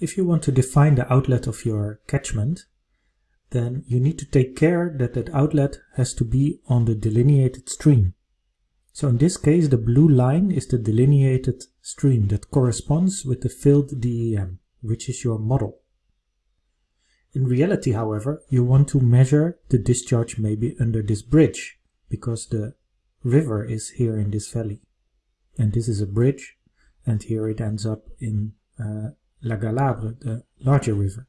If you want to define the outlet of your catchment, then you need to take care that that outlet has to be on the delineated stream. So in this case, the blue line is the delineated stream that corresponds with the filled DEM, which is your model. In reality, however, you want to measure the discharge maybe under this bridge, because the river is here in this valley. And this is a bridge, and here it ends up in uh, La Galabre, the larger river.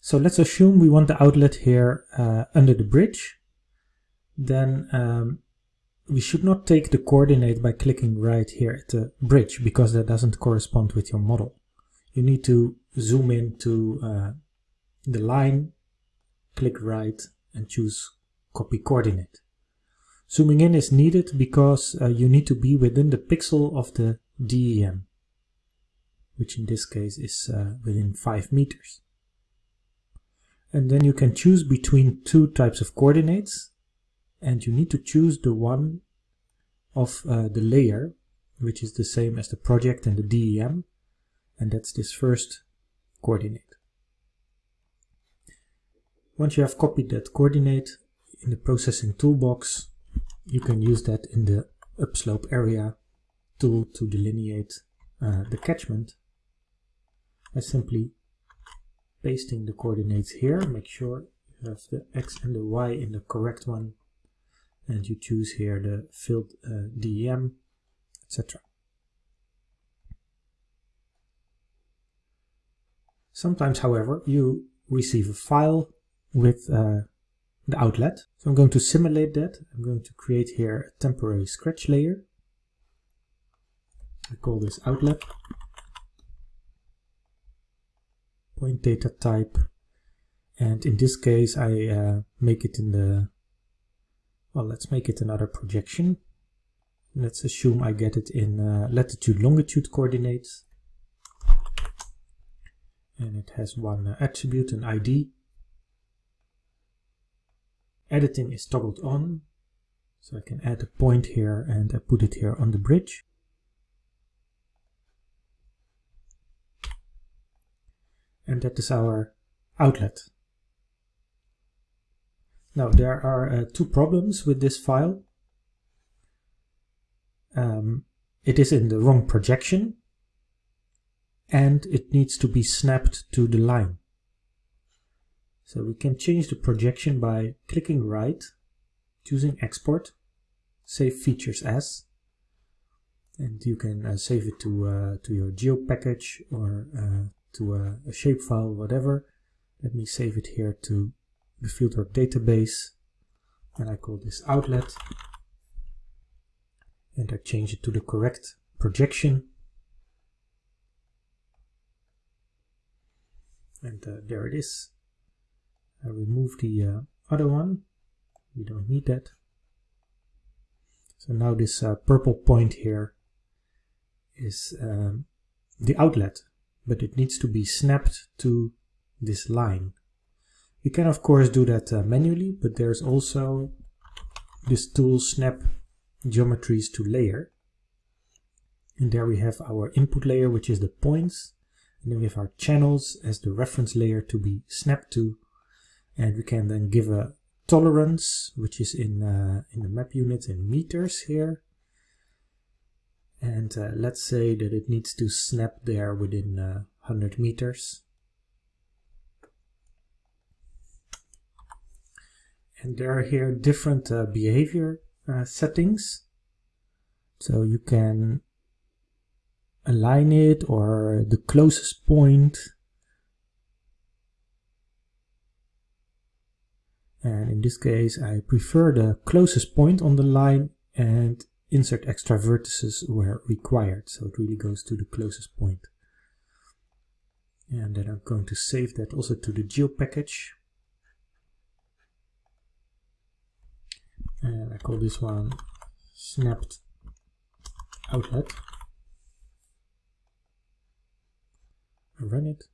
So let's assume we want the outlet here uh, under the bridge. Then um, we should not take the coordinate by clicking right here at the bridge because that doesn't correspond with your model. You need to zoom in to uh, the line, click right and choose copy coordinate. Zooming in is needed because uh, you need to be within the pixel of the DEM, which in this case is uh, within 5 meters. And then you can choose between two types of coordinates and you need to choose the one of uh, the layer which is the same as the project and the DEM and that's this first coordinate. Once you have copied that coordinate in the processing toolbox you can use that in the upslope area tool to delineate uh, the catchment by simply pasting the coordinates here make sure you have the x and the y in the correct one and you choose here the filled uh, DEM, etc. Sometimes, however, you receive a file with uh, the outlet. So I'm going to simulate that. I'm going to create here a temporary scratch layer. I call this outlet. Point data type. And in this case, I uh, make it in the well, let's make it another projection. Let's assume I get it in uh, latitude longitude coordinates. And it has one uh, attribute, an ID. Editing is toggled on. So I can add a point here and I put it here on the bridge. And that is our outlet. Now there are uh, two problems with this file. Um, it is in the wrong projection and it needs to be snapped to the line. So we can change the projection by clicking right, choosing export, save features as, and you can uh, save it to, uh, to your geo package or uh, to a, a shapefile, whatever. Let me save it here to the fieldwork database. And I call this outlet. And I change it to the correct projection. And uh, there it is. I remove the uh, other one. We don't need that. So now this uh, purple point here is um, the outlet but it needs to be snapped to this line you can of course do that uh, manually, but there's also this tool snap geometries to layer. And there we have our input layer, which is the points. And then we have our channels as the reference layer to be snapped to. And we can then give a tolerance, which is in, uh, in the map unit in meters here. And uh, let's say that it needs to snap there within uh, 100 meters. and there are here different uh, behavior uh, settings so you can align it or the closest point and in this case I prefer the closest point on the line and insert extra vertices where required. So it really goes to the closest point. and then I'm going to save that also to the geo package. And I call this one snapped outlet. I run it.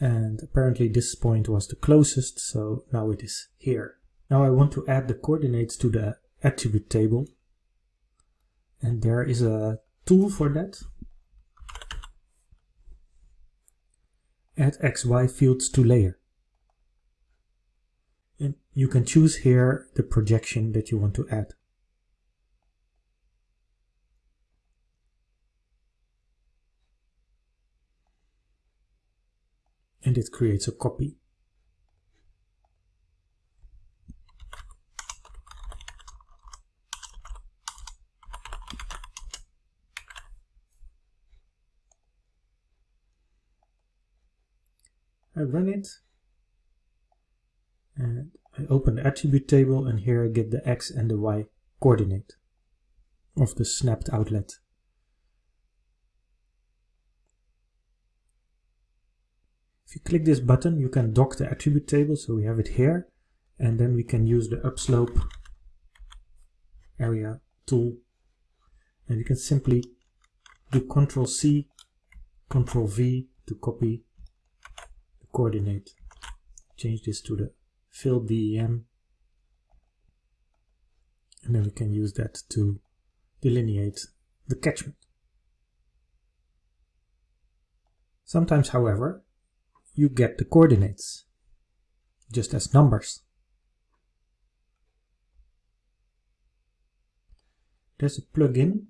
And apparently this point was the closest so now it is here. Now I want to add the coordinates to the attribute table. And there is a tool for that. Add xy fields to layer. And you can choose here the projection that you want to add. And it creates a copy. I run it and I open the attribute table and here I get the X and the Y coordinate of the snapped outlet. If you click this button you can dock the attribute table so we have it here and then we can use the upslope area tool and you can simply do Ctrl C, Ctrl V to copy coordinate. Change this to the fill DEM and then we can use that to delineate the catchment. Sometimes, however, you get the coordinates just as numbers. There's a plugin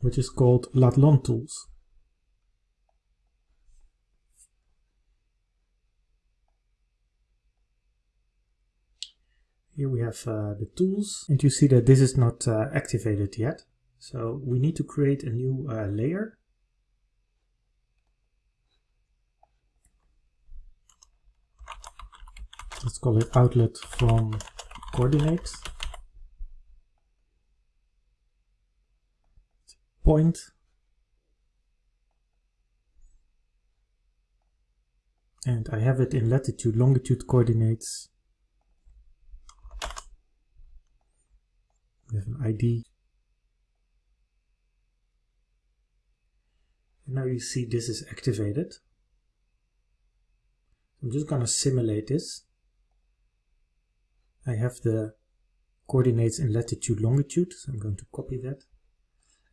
which is called Latlon Tools. Here we have uh, the tools and you see that this is not uh, activated yet. So we need to create a new uh, layer. Let's call it outlet from coordinates. Point. And I have it in latitude longitude coordinates. Have an ID and now you see this is activated. I'm just gonna simulate this. I have the coordinates in latitude longitude so I'm going to copy that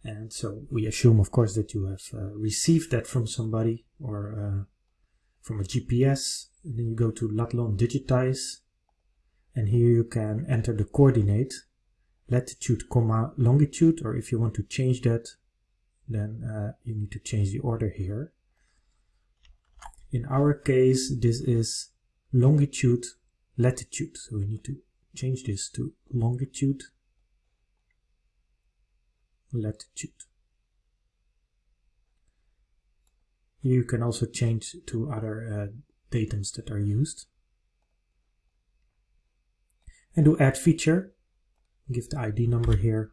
and so we assume, of course, that you have uh, received that from somebody or uh, from a GPS. And then you go to Latlon Digitize. And here you can enter the coordinate, latitude, comma, longitude. Or if you want to change that, then uh, you need to change the order here. In our case, this is longitude, latitude. So we need to change this to longitude latitude. You can also change to other uh, datums that are used. And do add feature, give the ID number here.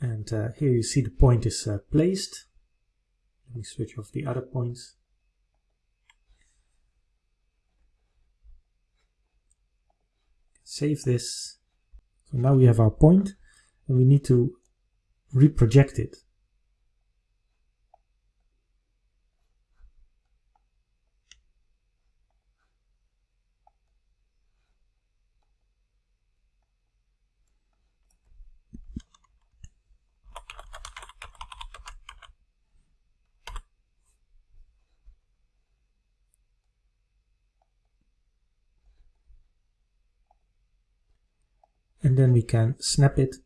And uh, here you see the point is uh, placed. Let me switch off the other points. Save this. So now we have our point we need to reproject it. and then we can snap it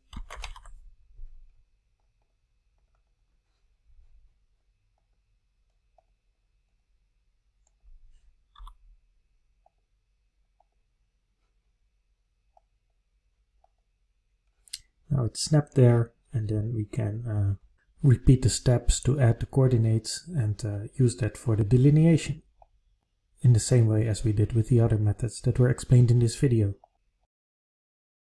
Now it's snapped there and then we can uh, repeat the steps to add the coordinates and uh, use that for the delineation in the same way as we did with the other methods that were explained in this video.